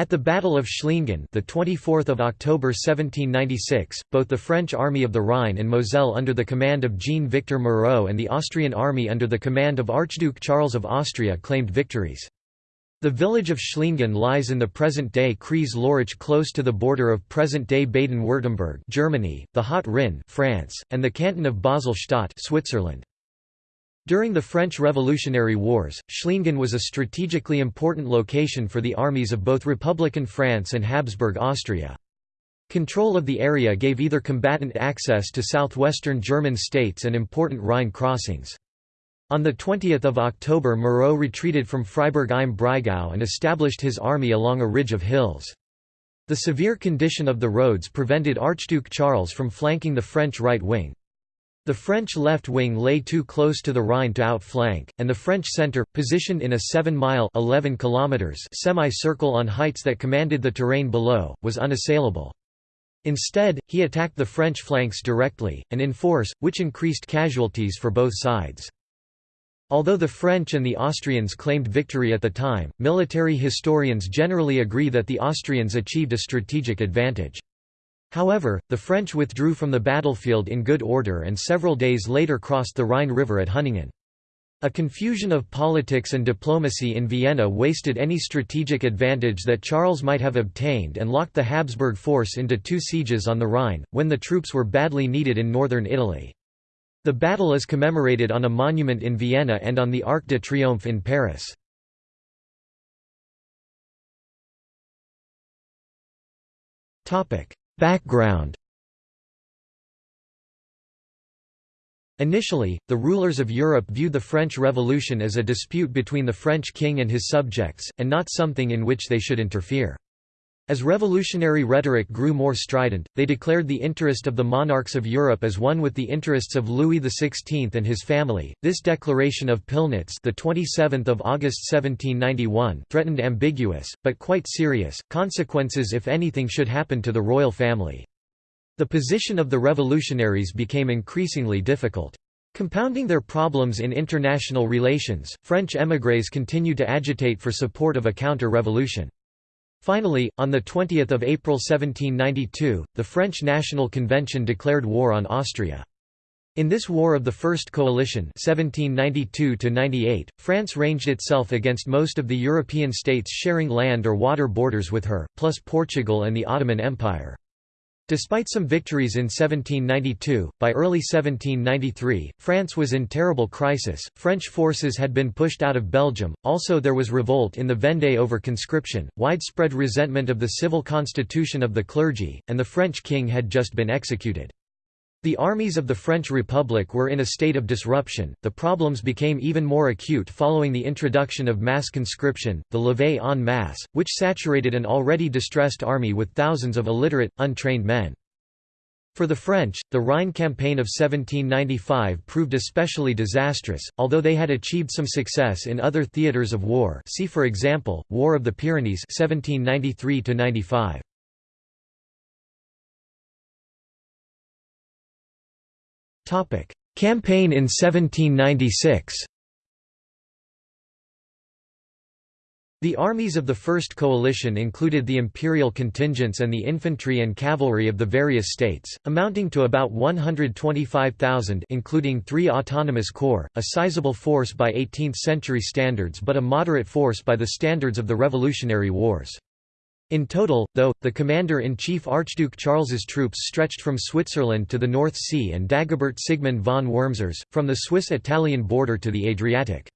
At the Battle of Schliengen, the 24th of October 1796, both the French Army of the Rhine and Moselle under the command of Jean-Victor Moreau and the Austrian army under the command of Archduke Charles of Austria claimed victories. The village of Schliengen lies in the present-day Kreis-Lörrach close to the border of present-day Baden-Württemberg Germany, the Haut Rhin France, and the canton of Basel-Stadt Switzerland. During the French Revolutionary Wars, Schliengen was a strategically important location for the armies of both Republican France and Habsburg Austria. Control of the area gave either combatant access to southwestern German states and important Rhine crossings. On 20 October Moreau retreated from Freiburg im Breisgau and established his army along a ridge of hills. The severe condition of the roads prevented Archduke Charles from flanking the French right wing. The French left wing lay too close to the Rhine to outflank, and the French centre, positioned in a 7-mile semi-circle on heights that commanded the terrain below, was unassailable. Instead, he attacked the French flanks directly, and in force, which increased casualties for both sides. Although the French and the Austrians claimed victory at the time, military historians generally agree that the Austrians achieved a strategic advantage. However, the French withdrew from the battlefield in good order and several days later crossed the Rhine River at Hüningen. A confusion of politics and diplomacy in Vienna wasted any strategic advantage that Charles might have obtained and locked the Habsburg force into two sieges on the Rhine, when the troops were badly needed in northern Italy. The battle is commemorated on a monument in Vienna and on the Arc de Triomphe in Paris. Background Initially, the rulers of Europe viewed the French Revolution as a dispute between the French king and his subjects, and not something in which they should interfere. As revolutionary rhetoric grew more strident, they declared the interest of the monarchs of Europe as one with the interests of Louis XVI and his family. This declaration of Pillnitz, the 27th of August 1791, threatened ambiguous but quite serious consequences if anything should happen to the royal family. The position of the revolutionaries became increasingly difficult. Compounding their problems in international relations, French émigrés continued to agitate for support of a counter-revolution. Finally, on 20 April 1792, the French National Convention declared war on Austria. In this War of the First Coalition 1792 France ranged itself against most of the European states sharing land or water borders with her, plus Portugal and the Ottoman Empire. Despite some victories in 1792, by early 1793, France was in terrible crisis. French forces had been pushed out of Belgium, also, there was revolt in the Vendée over conscription, widespread resentment of the civil constitution of the clergy, and the French king had just been executed. The armies of the French Republic were in a state of disruption. The problems became even more acute following the introduction of mass conscription, the levée en masse, which saturated an already distressed army with thousands of illiterate, untrained men. For the French, the Rhine campaign of 1795 proved especially disastrous, although they had achieved some success in other theatres of war see for example, War of the Pyrenees 1793 -95. Campaign in 1796 The armies of the First Coalition included the imperial contingents and the infantry and cavalry of the various states, amounting to about 125,000 including three autonomous corps, a sizable force by 18th-century standards but a moderate force by the standards of the Revolutionary Wars. In total, though, the commander-in-chief Archduke Charles's troops stretched from Switzerland to the North Sea and Dagobert Sigmund von Wurmser's, from the Swiss-Italian border to the Adriatic.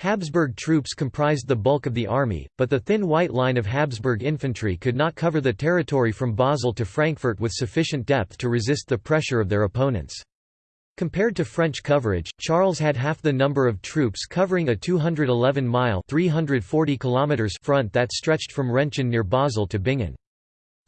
Habsburg troops comprised the bulk of the army, but the thin white line of Habsburg infantry could not cover the territory from Basel to Frankfurt with sufficient depth to resist the pressure of their opponents. Compared to French coverage, Charles had half the number of troops covering a 211-mile front that stretched from Rentgen near Basel to Bingen.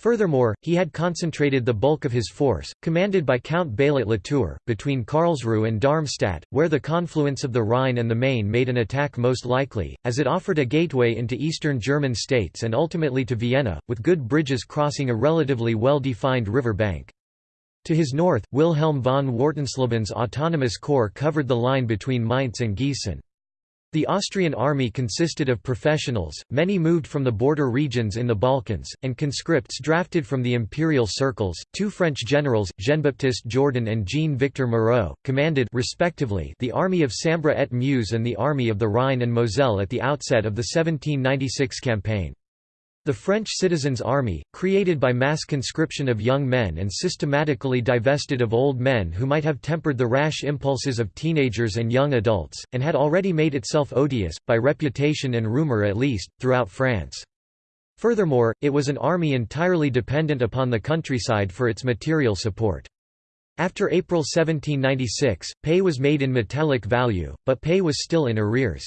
Furthermore, he had concentrated the bulk of his force, commanded by Count Baillet Latour, between Karlsruhe and Darmstadt, where the confluence of the Rhine and the Main made an attack most likely, as it offered a gateway into eastern German states and ultimately to Vienna, with good bridges crossing a relatively well-defined river bank. To his north, Wilhelm von Wartenslebens autonomous corps covered the line between Mainz and Gießen. The Austrian army consisted of professionals, many moved from the border regions in the Balkans, and conscripts drafted from the imperial circles. Two French generals, Jean-Baptiste Jourdan and Jean-Victor Moreau, commanded respectively the army of Sambre et Meuse and the army of the Rhine and Moselle at the outset of the 1796 campaign. The French citizens' army, created by mass conscription of young men and systematically divested of old men who might have tempered the rash impulses of teenagers and young adults, and had already made itself odious, by reputation and rumour at least, throughout France. Furthermore, it was an army entirely dependent upon the countryside for its material support. After April 1796, pay was made in metallic value, but pay was still in arrears.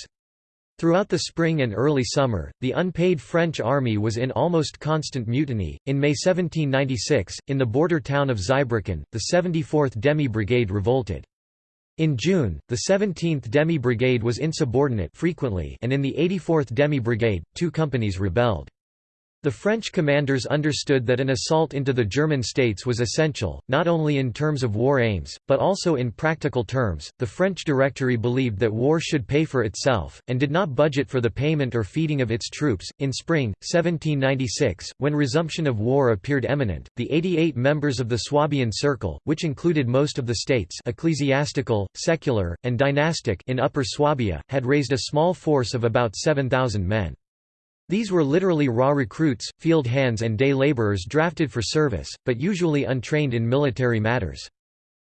Throughout the spring and early summer, the unpaid French army was in almost constant mutiny. In May 1796, in the border town of Zweibrücken, the 74th Demi Brigade revolted. In June, the 17th Demi Brigade was insubordinate frequently and in the 84th Demi Brigade, two companies rebelled. The French commanders understood that an assault into the German states was essential, not only in terms of war aims, but also in practical terms. The French Directory believed that war should pay for itself, and did not budget for the payment or feeding of its troops. In spring, 1796, when resumption of war appeared imminent, the 88 members of the Swabian Circle, which included most of the states ecclesiastical, secular, and dynastic in Upper Swabia, had raised a small force of about 7,000 men. These were literally raw recruits, field hands and day laborers drafted for service, but usually untrained in military matters.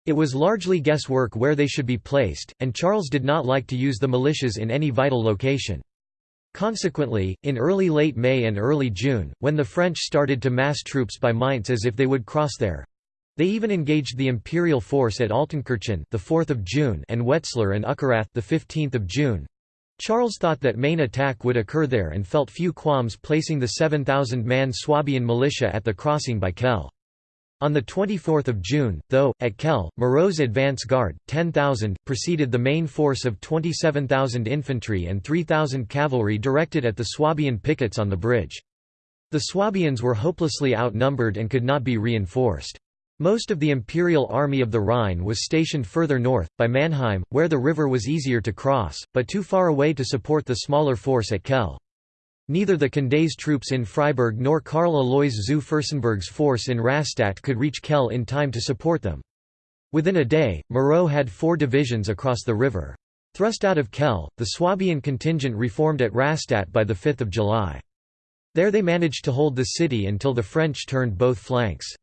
It was largely guesswork where they should be placed, and Charles did not like to use the militias in any vital location. Consequently, in early late May and early June, when the French started to mass troops by Mainz as if they would cross there, they even engaged the imperial force at Altenkirchen, the 4th of June, and Wetzlar and Uckerath, the 15th of June. Charles thought that main attack would occur there and felt few qualms placing the 7,000-man Swabian militia at the crossing by Kehl. On 24 June, though, at Kehl, Moreau's advance guard, 10,000, preceded the main force of 27,000 infantry and 3,000 cavalry directed at the Swabian pickets on the bridge. The Swabians were hopelessly outnumbered and could not be reinforced. Most of the Imperial Army of the Rhine was stationed further north, by Mannheim, where the river was easier to cross, but too far away to support the smaller force at Kehl. Neither the Condé's troops in Freiburg nor Karl Alois zu Fürstenberg's force in Rastatt could reach Kehl in time to support them. Within a day, Moreau had four divisions across the river. Thrust out of Kehl, the Swabian contingent reformed at Rastatt by 5 July. There they managed to hold the city until the French turned both flanks.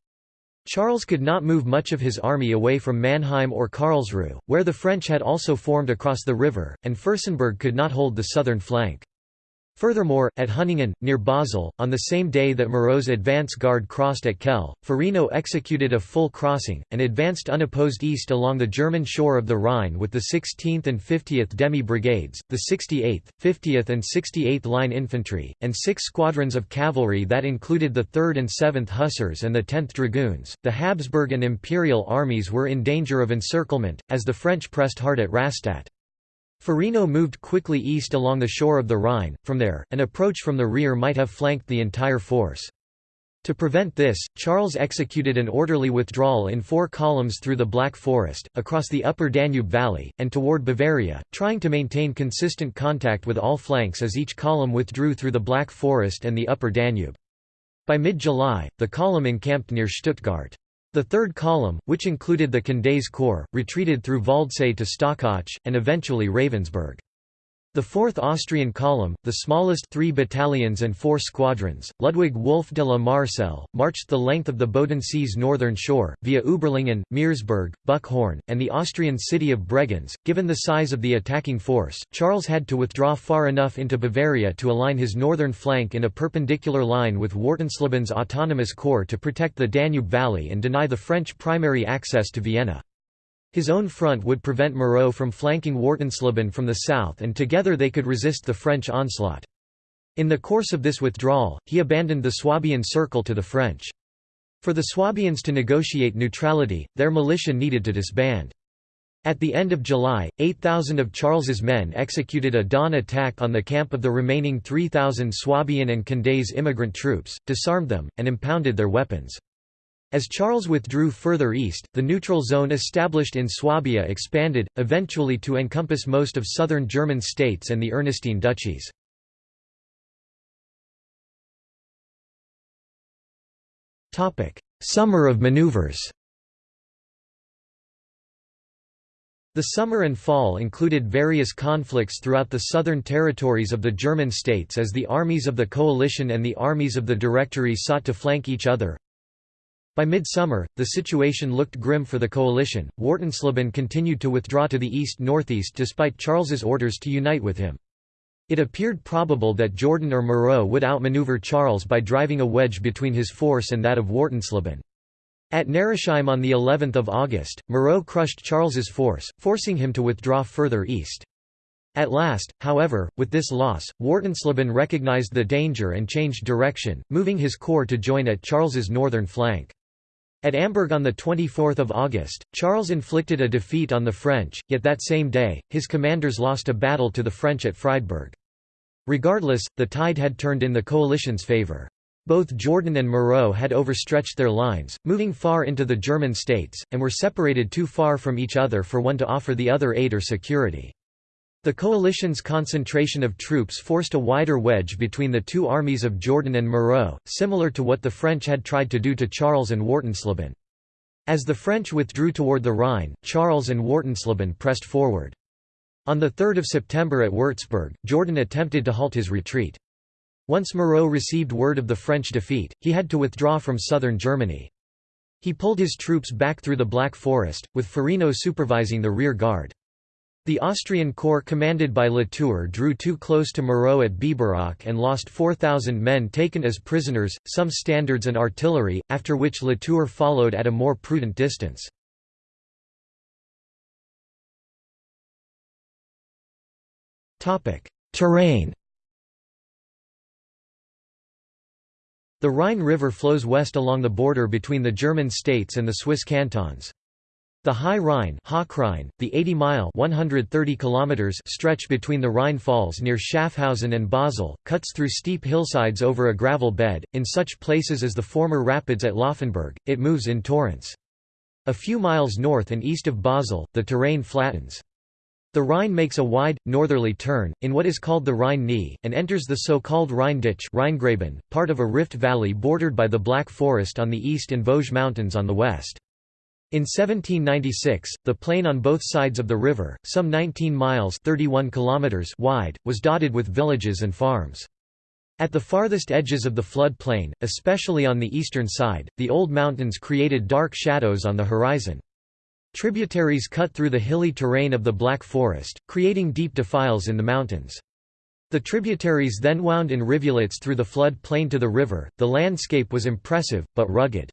Charles could not move much of his army away from Mannheim or Karlsruhe, where the French had also formed across the river, and Fürstenberg could not hold the southern flank. Furthermore, at Hüningen, near Basel, on the same day that Moreau's advance guard crossed at Kehl, Ferino executed a full crossing, and advanced unopposed east along the German shore of the Rhine with the 16th and 50th Demi Brigades, the 68th, 50th and 68th Line Infantry, and six squadrons of cavalry that included the 3rd and 7th Hussars and the 10th Dragoons. The Habsburg and Imperial armies were in danger of encirclement, as the French pressed hard at Rastatt. Ferino moved quickly east along the shore of the Rhine, from there, an approach from the rear might have flanked the entire force. To prevent this, Charles executed an orderly withdrawal in four columns through the Black Forest, across the upper Danube valley, and toward Bavaria, trying to maintain consistent contact with all flanks as each column withdrew through the Black Forest and the upper Danube. By mid-July, the column encamped near Stuttgart. The third column, which included the Condé's corps, retreated through Waldsee to Stockach, and eventually Ravensburg. The 4th Austrian column, the smallest three battalions and four squadrons, Ludwig Wolf de la Marcelle, marched the length of the Bodensee's northern shore, via Uberlingen, Meersburg, Buchhorn, and the Austrian city of Bregenz. Given the size of the attacking force, Charles had to withdraw far enough into Bavaria to align his northern flank in a perpendicular line with Wartenslebens Autonomous Corps to protect the Danube Valley and deny the French primary access to Vienna. His own front would prevent Moreau from flanking Wartensleben from the south and together they could resist the French onslaught. In the course of this withdrawal, he abandoned the Swabian Circle to the French. For the Swabians to negotiate neutrality, their militia needed to disband. At the end of July, 8,000 of Charles's men executed a dawn attack on the camp of the remaining 3,000 Swabian and Condé's immigrant troops, disarmed them, and impounded their weapons. As Charles withdrew further east, the neutral zone established in Swabia expanded, eventually to encompass most of southern German states and the Ernestine duchies. Summer of maneuvers The summer and fall included various conflicts throughout the southern territories of the German states as the armies of the coalition and the armies of the Directory sought to flank each other. By midsummer, the situation looked grim for the coalition. Wartensleben continued to withdraw to the east-northeast despite Charles's orders to unite with him. It appeared probable that Jourdan or Moreau would outmaneuver Charles by driving a wedge between his force and that of Wartensleben. At Neresheim on the 11th of August, Moreau crushed Charles's force, forcing him to withdraw further east. At last, however, with this loss, Wartensleben recognized the danger and changed direction, moving his corps to join at Charles's northern flank. At Amberg on 24 August, Charles inflicted a defeat on the French, yet that same day, his commanders lost a battle to the French at Friedberg. Regardless, the tide had turned in the coalition's favour. Both Jourdan and Moreau had overstretched their lines, moving far into the German states, and were separated too far from each other for one to offer the other aid or security. The coalition's concentration of troops forced a wider wedge between the two armies of Jourdan and Moreau, similar to what the French had tried to do to Charles and Wartensleben. As the French withdrew toward the Rhine, Charles and Wartensleben pressed forward. On 3 September at Würzburg, Jourdan attempted to halt his retreat. Once Moreau received word of the French defeat, he had to withdraw from southern Germany. He pulled his troops back through the Black Forest, with Ferino supervising the rear guard. The Austrian corps commanded by Latour drew too close to Moreau at Biberach and lost 4,000 men taken as prisoners, some standards and artillery, after which Latour followed at a more prudent distance. Terrain The Rhine River flows west along the border between the German states and the Swiss cantons. The High Rhine, the 80-mile (130 kilometers) stretch between the Rhine Falls near Schaffhausen and Basel, cuts through steep hillsides over a gravel bed. In such places as the former rapids at Laufenburg, it moves in torrents. A few miles north and east of Basel, the terrain flattens. The Rhine makes a wide, northerly turn, in what is called the Rhine Knee, and enters the so-called Rhine Ditch part of a rift valley bordered by the Black Forest on the east and Vosges Mountains on the west. In 1796, the plain on both sides of the river, some 19 miles 31 kilometers wide, was dotted with villages and farms. At the farthest edges of the flood plain, especially on the eastern side, the old mountains created dark shadows on the horizon. Tributaries cut through the hilly terrain of the Black Forest, creating deep defiles in the mountains. The tributaries then wound in rivulets through the flood plain to the river. The landscape was impressive, but rugged.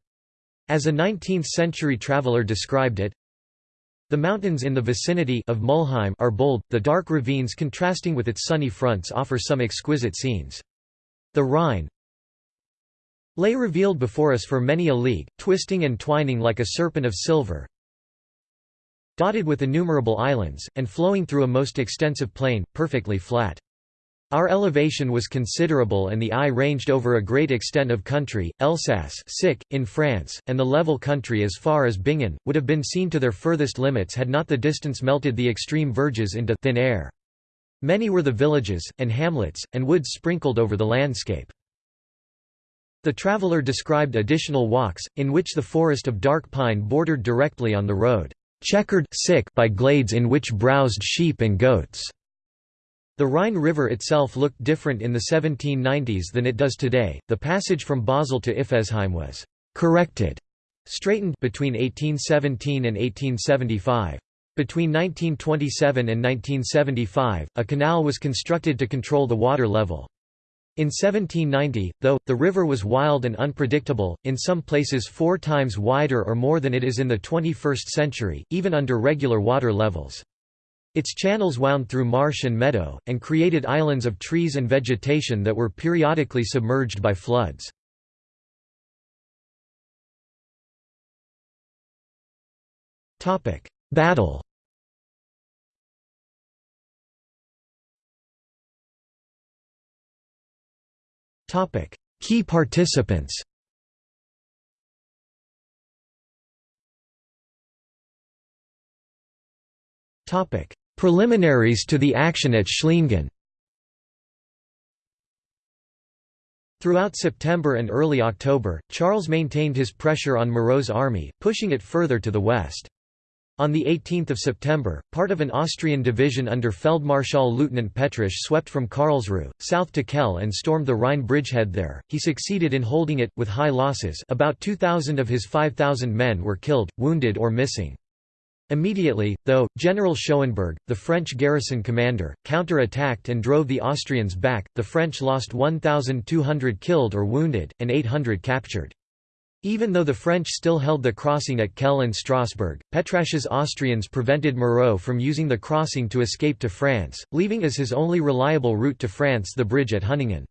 As a 19th-century traveller described it, the mountains in the vicinity of Müllheim are bold, the dark ravines contrasting with its sunny fronts offer some exquisite scenes. The Rhine lay revealed before us for many a league, twisting and twining like a serpent of silver, dotted with innumerable islands, and flowing through a most extensive plain, perfectly flat. Our elevation was considerable and the eye ranged over a great extent of country, Elsass in France, and the level country as far as Bingen, would have been seen to their furthest limits had not the distance melted the extreme verges into thin air. Many were the villages, and hamlets, and woods sprinkled over the landscape. The traveller described additional walks, in which the forest of dark pine bordered directly on the road, checkered by glades in which browsed sheep and goats. The Rhine River itself looked different in the 1790s than it does today. The passage from Basel to Iffezheim was corrected, straightened between 1817 and 1875. Between 1927 and 1975, a canal was constructed to control the water level. In 1790, though, the river was wild and unpredictable, in some places four times wider or more than it is in the 21st century, even under regular water levels. Its channels wound through marsh and meadow, and created islands of trees and vegetation that were periodically submerged by floods. Battle Topic: Key participants. Topic: Preliminaries to the action at Schliengen Throughout September and early October, Charles maintained his pressure on Moreau's army, pushing it further to the west. On 18 September, part of an Austrian division under Feldmarschall Lieutenant Petrasch swept from Karlsruhe, south to Kehl and stormed the Rhine bridgehead there. He succeeded in holding it, with high losses about 2,000 of his 5,000 men were killed, wounded or missing. Immediately, though, General Schoenberg, the French garrison commander, counter-attacked and drove the Austrians back. The French lost 1,200 killed or wounded, and 800 captured. Even though the French still held the crossing at Kehl and Strasbourg, Petrasch's Austrians prevented Moreau from using the crossing to escape to France, leaving as his only reliable route to France the bridge at Hüningen.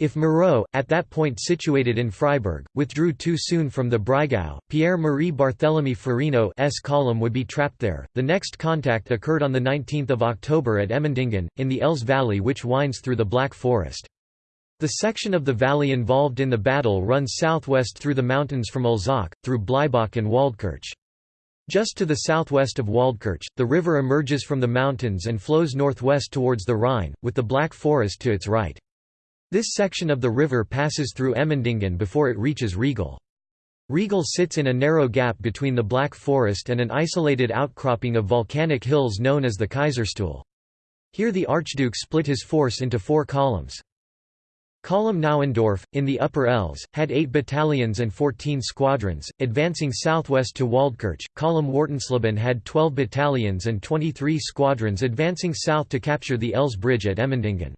If Moreau, at that point situated in Freiburg, withdrew too soon from the Breisgau, Pierre-Marie Barthélemy Ferino's column would be trapped there. The next contact occurred on 19 October at Emmendingen, in the Elz Valley which winds through the Black Forest. The section of the valley involved in the battle runs southwest through the mountains from Olzach, through Bleibach and Waldkirch. Just to the southwest of Waldkirch, the river emerges from the mountains and flows northwest towards the Rhine, with the Black Forest to its right. This section of the river passes through Emmendingen before it reaches Riegel. Riegel sits in a narrow gap between the Black Forest and an isolated outcropping of volcanic hills known as the Kaiserstuhl. Here the Archduke split his force into four columns. Column Nauendorf, in the Upper Elz, had eight battalions and 14 squadrons, advancing southwest to Waldkirch. Column Wartensleben had 12 battalions and 23 squadrons advancing south to capture the Elz Bridge at Emmendingen.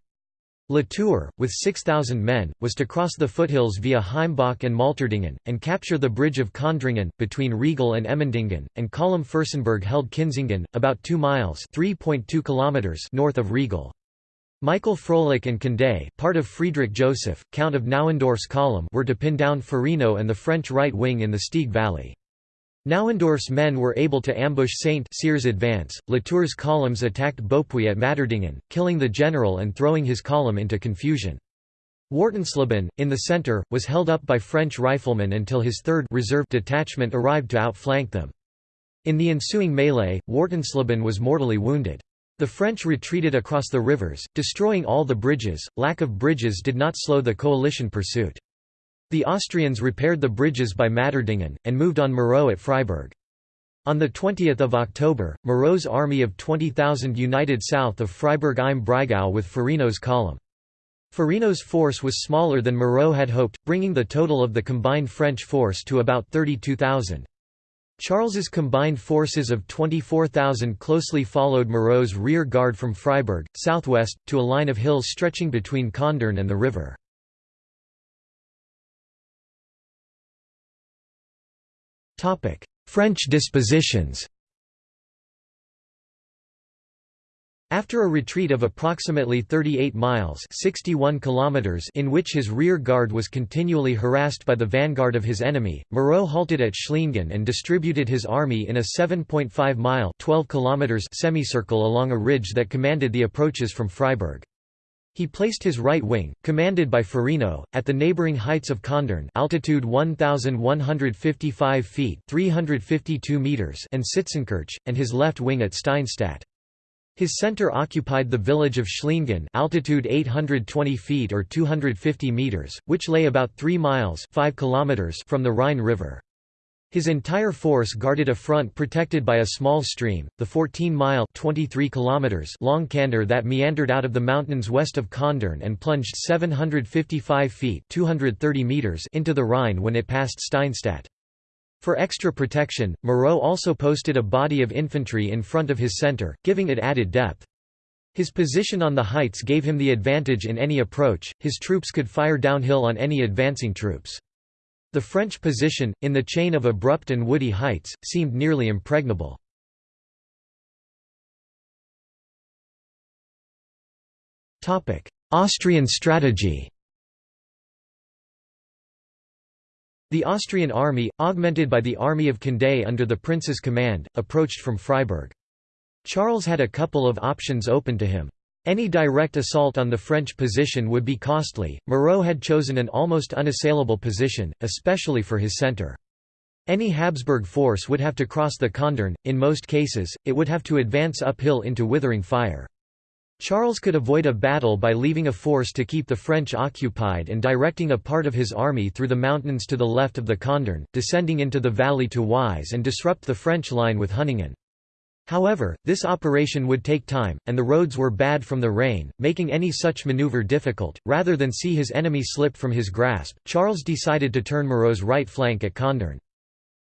Latour, with 6,000 men, was to cross the foothills via Heimbach and Malterdingen, and capture the bridge of Köndringen, between Riegel and Emmendingen, and Column Fürstenberg held Kenzingen, about 2 miles kilometers north of Riegel. Michael Froelich and Condé part of Friedrich Joseph, Count of Nauendorf's column were to pin down Ferino and the French right wing in the Stieg Valley. Nauendorf's men were able to ambush St. Cyr's advance. Latour's columns attacked Beaupuy at Malterdingen, killing the general and throwing his column into confusion. Wartensleben, in the centre, was held up by French riflemen until his 3rd reserve detachment arrived to outflank them. In the ensuing melee, Wartensleben was mortally wounded. The French retreated across the rivers, destroying all the bridges. Lack of bridges did not slow the coalition pursuit. The Austrians repaired the bridges by Malterdingen, and moved on Moreau at Freiburg. On 20 October, Moreau's army of 20,000 united south of Freiburg im Breisgau with Ferino's column. Ferino's force was smaller than Moreau had hoped, bringing the total of the combined French force to about 32,000. Charles's combined forces of 24,000 closely followed Moreau's rear guard from Freiburg, southwest, to a line of hills stretching between Kandern and the river. French dispositions After a retreat of approximately 38 miles 61 kilometers in which his rear guard was continually harassed by the vanguard of his enemy, Moreau halted at Schliengen and distributed his army in a 7.5-mile semicircle along a ridge that commanded the approaches from Freiburg. He placed his right wing, commanded by Ferino, at the neighboring heights of Kandern altitude 1,155 feet 352 meters and Sitzenkirch, and his left wing at Steinstadt. His center occupied the village of Schliengen altitude 820 feet or 250 meters, which lay about 3 miles 5 kilometers from the Rhine River. His entire force guarded a front protected by a small stream, the 14-mile long Kander that meandered out of the mountains west of Kandern and plunged 755 feet 230 meters into the Rhine when it passed Steinstadt. For extra protection, Moreau also posted a body of infantry in front of his centre, giving it added depth. His position on the heights gave him the advantage in any approach, his troops could fire downhill on any advancing troops. The French position, in the chain of abrupt and woody heights, seemed nearly impregnable. Austrian strategy The Austrian army, augmented by the army of Condé under the prince's command, approached from Freiburg. Charles had a couple of options open to him. Any direct assault on the French position would be costly. Moreau had chosen an almost unassailable position, especially for his centre. Any Habsburg force would have to cross the Condern, in most cases, it would have to advance uphill into withering fire. Charles could avoid a battle by leaving a force to keep the French occupied and directing a part of his army through the mountains to the left of the Condern, descending into the valley to Wise and disrupt the French line with Hüningen. However, this operation would take time, and the roads were bad from the rain, making any such maneuver difficult. Rather than see his enemy slip from his grasp, Charles decided to turn Moreau's right flank at Kandern.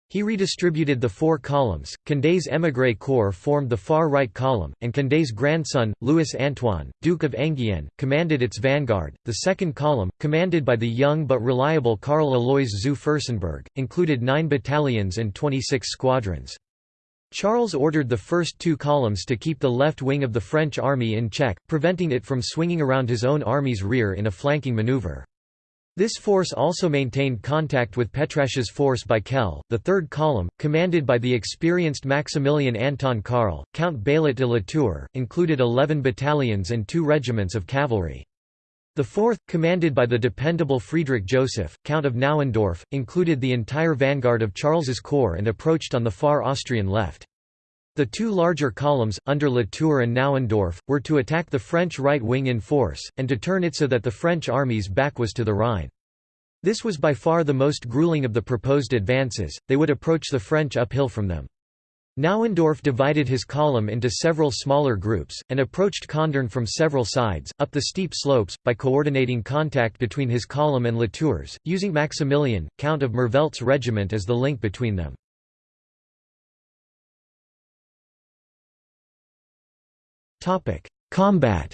He redistributed the four columns, Condé's émigré corps formed the far right column, and Condé's grandson, Louis Antoine, Duke of Enghien, commanded its vanguard. The second column, commanded by the young but reliable Karl Alois zu Fürstenberg, included nine battalions and 26 squadrons. Charles ordered the first two columns to keep the left wing of the French army in check, preventing it from swinging around his own army's rear in a flanking maneuver. This force also maintained contact with Petrasches force by Kehl. The third column, commanded by the experienced Maximilian Anton Karl, Count Baillet de Latour, included 11 battalions and two regiments of cavalry. The fourth, commanded by the dependable Friedrich Joseph, Count of Nauendorf, included the entire vanguard of Charles's corps and approached on the far Austrian left. The two larger columns, under Latour and Nauendorf, were to attack the French right wing in force, and to turn it so that the French army's back was to the Rhine. This was by far the most grueling of the proposed advances, they would approach the French uphill from them. Nauendorf divided his column into several smaller groups, and approached Kandern from several sides, up the steep slopes, by coordinating contact between his column and Latour's, using Maximilian, Count of Merveldt's regiment as the link between them. Combat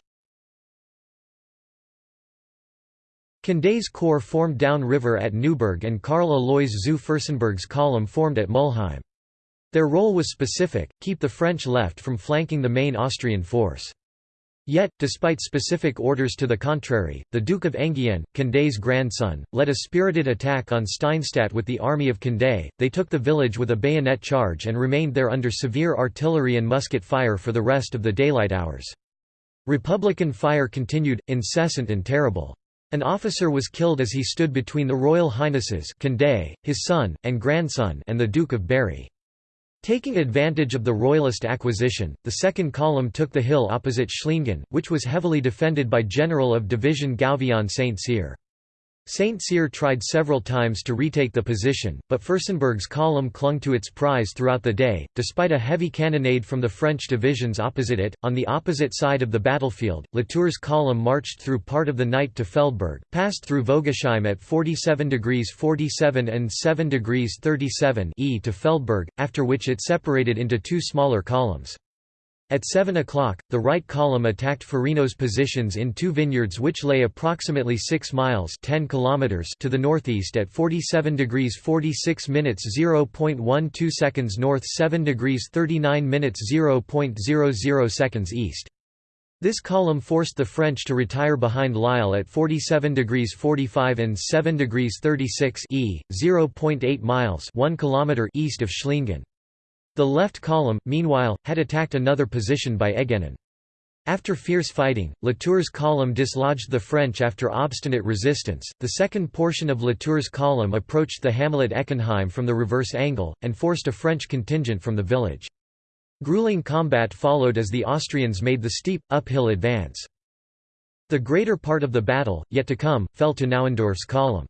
Condé's corps formed downriver at Neuburg and Karl Alois zu Fürstenberg's column formed at Müllheim. Their role was specific, keep the French left from flanking the main Austrian force. Yet, despite specific orders to the contrary, the Duke of Enghien, Condé's grandson, led a spirited attack on Steinstadt with the army of Condé. They took the village with a bayonet charge and remained there under severe artillery and musket fire for the rest of the daylight hours. Republican fire continued, incessant and terrible. An officer was killed as he stood between the Royal Highnesses Condé, his son, and grandson and the Duke of Berry. Taking advantage of the Royalist acquisition, the second column took the hill opposite Schliengen, which was heavily defended by General of Division Gouvion Saint-Cyr. St. Cyr tried several times to retake the position, but Fürstenberg's column clung to its prize throughout the day, despite a heavy cannonade from the French divisions opposite it. On the opposite side of the battlefield, Latour's column marched through part of the night to Feldberg, passed through Vogesheim at 47 degrees 47 and 7 degrees 37 e to Feldberg, after which it separated into two smaller columns. At 7 o'clock, the right column attacked Ferino's positions in two vineyards which lay approximately 6 miles 10 kilometers to the northeast at 47 degrees 46 minutes 0.12 seconds north 7 degrees 39 minutes 0.00 seconds east. This column forced the French to retire behind Liel at 47 degrees 45 and 7 degrees 36 e, 0.8 miles 1 kilometer east of Schliengen. The left column, meanwhile, had attacked another position by Egenen. After fierce fighting, Latour's column dislodged the French after obstinate resistance. The second portion of Latour's column approached the hamlet Eckenheim from the reverse angle, and forced a French contingent from the village. Grueling combat followed as the Austrians made the steep, uphill advance. The greater part of the battle, yet to come, fell to Nauendorf's column.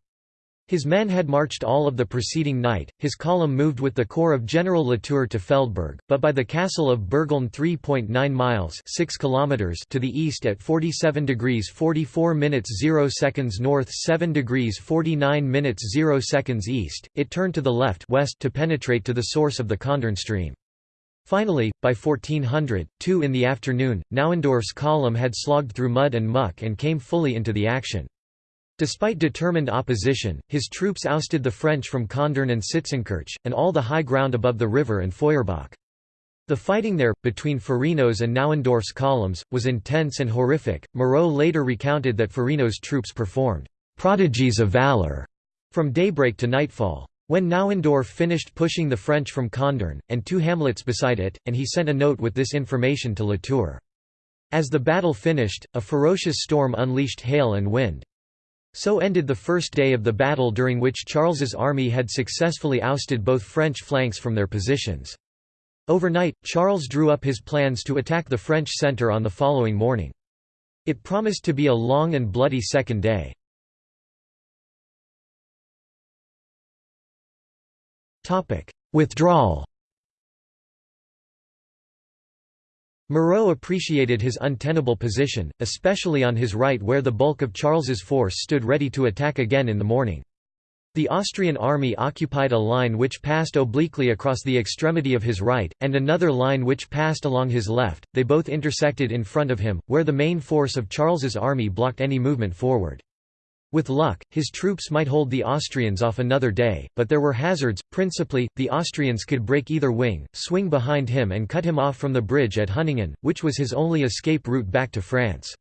His men had marched all of the preceding night, his column moved with the corps of General Latour to Feldberg, but by the castle of Bürgeln 3.9 miles 6 kilometers to the east at 47 degrees 44 minutes 0 seconds north 7 degrees 49 minutes 0 seconds east, it turned to the left west to penetrate to the source of the Condern stream. Finally, by 1400, 2 in the afternoon, Nauendorf's column had slogged through mud and muck and came fully into the action. Despite determined opposition, his troops ousted the French from Kandern and Sitzenkirch, and all the high ground above the river and Feuerbach. The fighting there, between Ferino's and Nauendorf's columns, was intense and horrific. Moreau later recounted that Ferino's troops performed prodigies of valor from daybreak to nightfall. When Nauendorf finished pushing the French from Kandern, and two hamlets beside it, and he sent a note with this information to Latour. As the battle finished, a ferocious storm unleashed hail and wind. So ended the first day of the battle during which Charles's army had successfully ousted both French flanks from their positions. Overnight, Charles drew up his plans to attack the French centre on the following morning. It promised to be a long and bloody second day. Withdrawal Moreau appreciated his untenable position, especially on his right where the bulk of Charles's force stood ready to attack again in the morning. The Austrian army occupied a line which passed obliquely across the extremity of his right, and another line which passed along his left, they both intersected in front of him, where the main force of Charles's army blocked any movement forward. With luck, his troops might hold the Austrians off another day, but there were hazards, principally, the Austrians could break either wing, swing behind him and cut him off from the bridge at Hüningen, which was his only escape route back to France.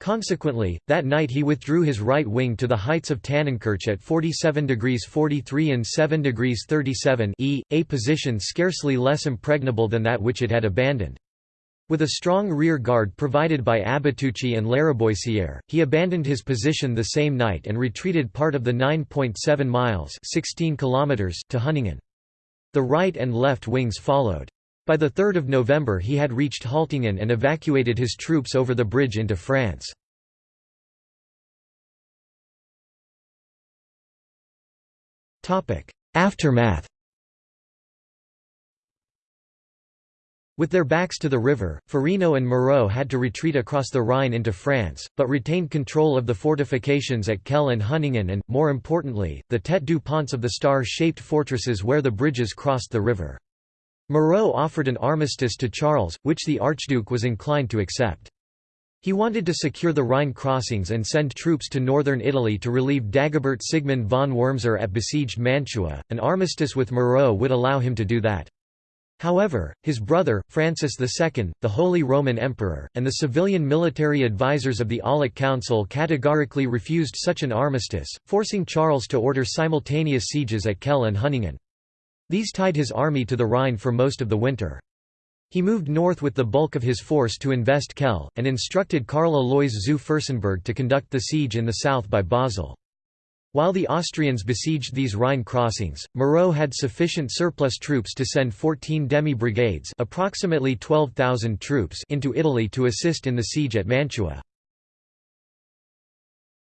Consequently, that night he withdrew his right wing to the heights of Tannenkirch at 47 degrees 43 and 7 degrees 37 e, a position scarcely less impregnable than that which it had abandoned. With a strong rear guard provided by Abatucci and Lariboisiere, he abandoned his position the same night and retreated part of the 9.7 miles 16 kilometers to Hüningen. The right and left wings followed. By 3 November he had reached Haltingen and evacuated his troops over the bridge into France. Aftermath With their backs to the river, Ferino and Moreau had to retreat across the Rhine into France, but retained control of the fortifications at Kehl and Hüningen and, more importantly, the tête du ponts of the star-shaped fortresses where the bridges crossed the river. Moreau offered an armistice to Charles, which the Archduke was inclined to accept. He wanted to secure the Rhine crossings and send troops to northern Italy to relieve Dagobert Sigmund von Wurmser at besieged Mantua. An armistice with Moreau would allow him to do that. However, his brother, Francis II, the Holy Roman Emperor, and the civilian military advisers of the Aulic Council categorically refused such an armistice, forcing Charles to order simultaneous sieges at Kehl and Hüningen. These tied his army to the Rhine for most of the winter. He moved north with the bulk of his force to invest Kehl, and instructed Karl Alois zu Fürstenberg to conduct the siege in the south by Basel. While the Austrians besieged these Rhine crossings, Moreau had sufficient surplus troops to send 14 demi-brigades approximately 12,000 troops into Italy to assist in the siege at Mantua.